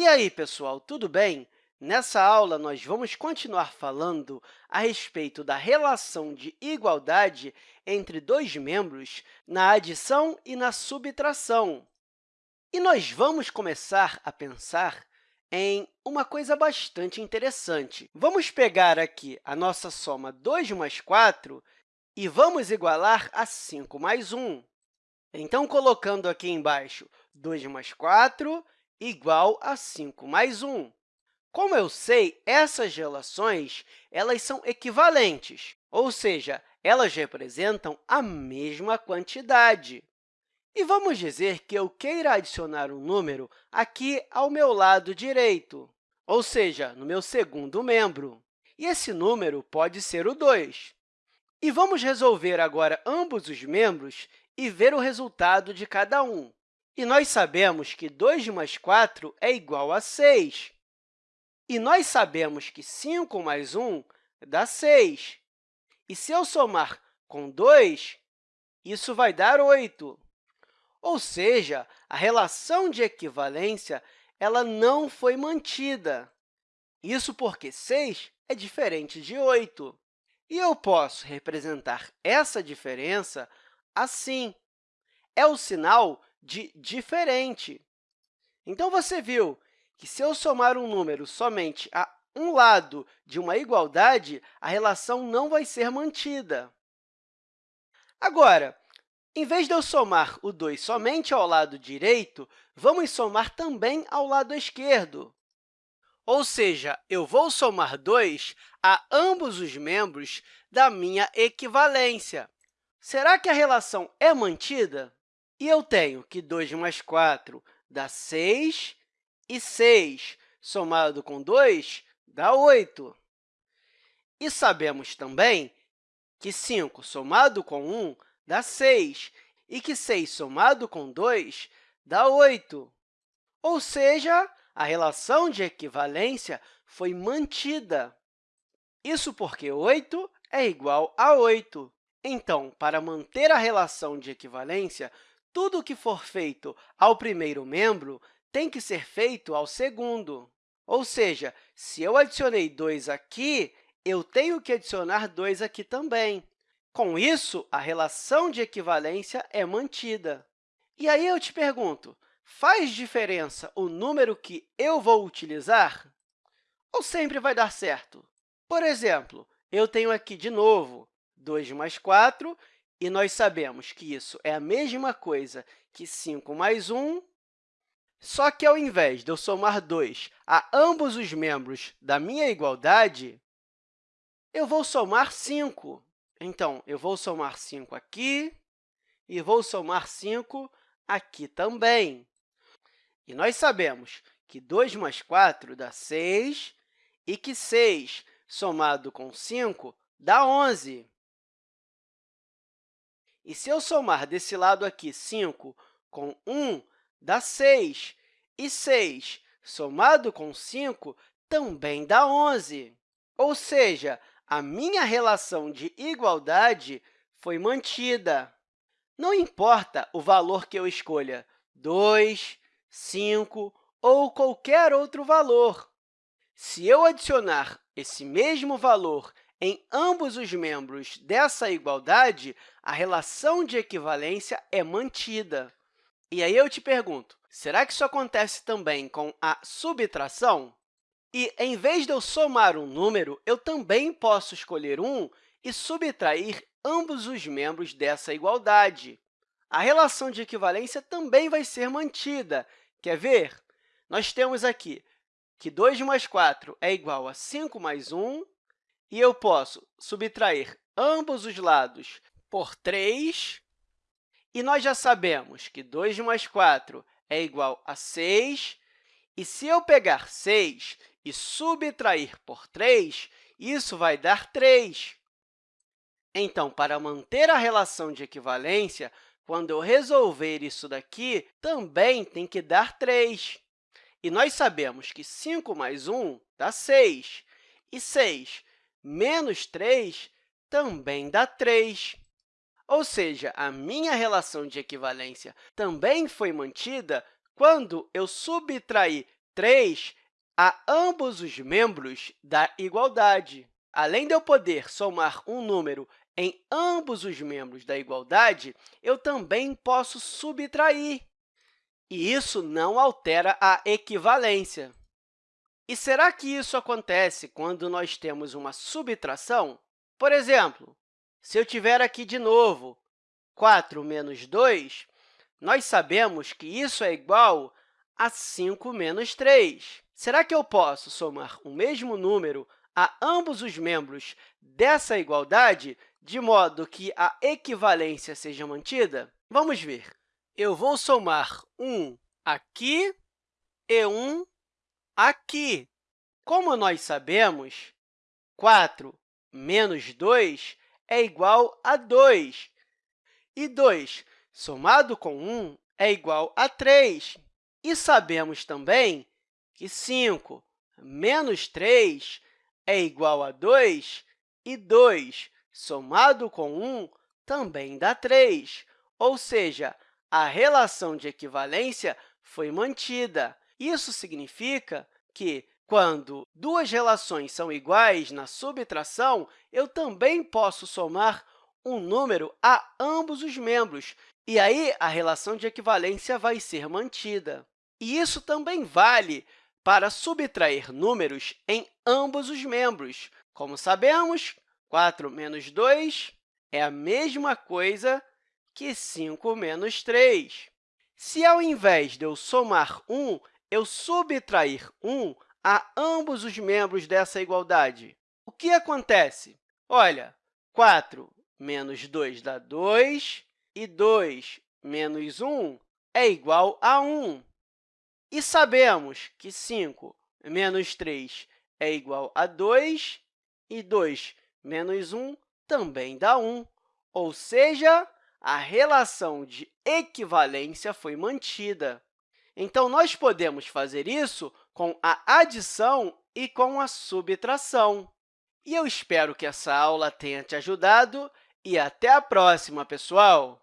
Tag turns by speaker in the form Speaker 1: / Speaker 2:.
Speaker 1: E aí, pessoal, tudo bem? Nessa aula, nós vamos continuar falando a respeito da relação de igualdade entre dois membros na adição e na subtração. E nós vamos começar a pensar em uma coisa bastante interessante. Vamos pegar aqui a nossa soma 2 mais 4 e vamos igualar a 5 mais 1. Então, colocando aqui embaixo 2 mais 4 igual a 5 mais 1. Como eu sei, essas relações elas são equivalentes, ou seja, elas representam a mesma quantidade. E vamos dizer que eu queira adicionar um número aqui ao meu lado direito, ou seja, no meu segundo membro. E esse número pode ser o 2. E vamos resolver agora ambos os membros e ver o resultado de cada um. E nós sabemos que 2 mais 4 é igual a 6. E nós sabemos que 5 mais 1 dá 6. E se eu somar com 2, isso vai dar 8. Ou seja, a relação de equivalência ela não foi mantida. Isso porque 6 é diferente de 8. E eu posso representar essa diferença assim. É o sinal de diferente. Então, você viu que, se eu somar um número somente a um lado de uma igualdade, a relação não vai ser mantida. Agora, em vez de eu somar o 2 somente ao lado direito, vamos somar também ao lado esquerdo. Ou seja, eu vou somar 2 a ambos os membros da minha equivalência. Será que a relação é mantida? E eu tenho que 2 mais 4 dá 6, e 6 somado com 2 dá 8. E sabemos também que 5 somado com 1 dá 6, e que 6 somado com 2 dá 8. Ou seja, a relação de equivalência foi mantida. Isso porque 8 é igual a 8. Então, para manter a relação de equivalência, tudo o que for feito ao primeiro membro tem que ser feito ao segundo. Ou seja, se eu adicionei 2 aqui, eu tenho que adicionar 2 aqui também. Com isso, a relação de equivalência é mantida. E aí eu te pergunto, faz diferença o número que eu vou utilizar? Ou sempre vai dar certo? Por exemplo, eu tenho aqui, de novo, 2 mais 4, e nós sabemos que isso é a mesma coisa que 5 mais 1 só que, ao invés de eu somar 2 a ambos os membros da minha igualdade, eu vou somar 5. Então, eu vou somar 5 aqui e vou somar 5 aqui também. E nós sabemos que 2 mais 4 dá 6 e que 6 somado com 5 dá 11. E se eu somar desse lado aqui 5 com 1, dá 6, e 6 somado com 5 também dá 11. Ou seja, a minha relação de igualdade foi mantida. Não importa o valor que eu escolha, 2, 5 ou qualquer outro valor. Se eu adicionar esse mesmo valor em ambos os membros dessa igualdade, a relação de equivalência é mantida. E aí eu te pergunto, será que isso acontece também com a subtração? E, em vez de eu somar um número, eu também posso escolher um e subtrair ambos os membros dessa igualdade. A relação de equivalência também vai ser mantida. Quer ver? Nós temos aqui que 2 mais 4 é igual a 5 mais 1, e eu posso subtrair ambos os lados por 3, e nós já sabemos que 2 mais 4 é igual a 6, e se eu pegar 6 e subtrair por 3, isso vai dar 3. Então, para manter a relação de equivalência, quando eu resolver isso daqui, também tem que dar 3. E nós sabemos que 5 mais 1 dá 6, e 6 menos 3 também dá 3. Ou seja, a minha relação de equivalência também foi mantida quando eu subtraí 3 a ambos os membros da igualdade. Além de eu poder somar um número em ambos os membros da igualdade, eu também posso subtrair, e isso não altera a equivalência. E será que isso acontece quando nós temos uma subtração? Por exemplo, se eu tiver aqui de novo 4 menos 2, nós sabemos que isso é igual a 5 menos 3. Será que eu posso somar o mesmo número a ambos os membros dessa igualdade, de modo que a equivalência seja mantida? Vamos ver. Eu vou somar 1 aqui e 1 aqui. Como nós sabemos, 4 menos 2 é igual a 2, e 2 somado com 1 é igual a 3. E sabemos também que 5 menos 3 é igual a 2, e 2 somado com 1 também dá 3, ou seja, a relação de equivalência foi mantida. Isso significa que, quando duas relações são iguais na subtração, eu também posso somar um número a ambos os membros, e aí a relação de equivalência vai ser mantida. E isso também vale para subtrair números em ambos os membros. Como sabemos, 4 menos 2 é a mesma coisa que 5 menos 3. Se, ao invés de eu somar 1, eu subtrair 1 a ambos os membros dessa igualdade, o que acontece? Olha, 4 menos 2 dá 2, e 2 menos 1 é igual a 1. E sabemos que 5 menos 3 é igual a 2, e 2 menos 1 também dá 1, ou seja, a relação de equivalência foi mantida. Então, nós podemos fazer isso com a adição e com a subtração. E eu espero que essa aula tenha te ajudado e até a próxima, pessoal!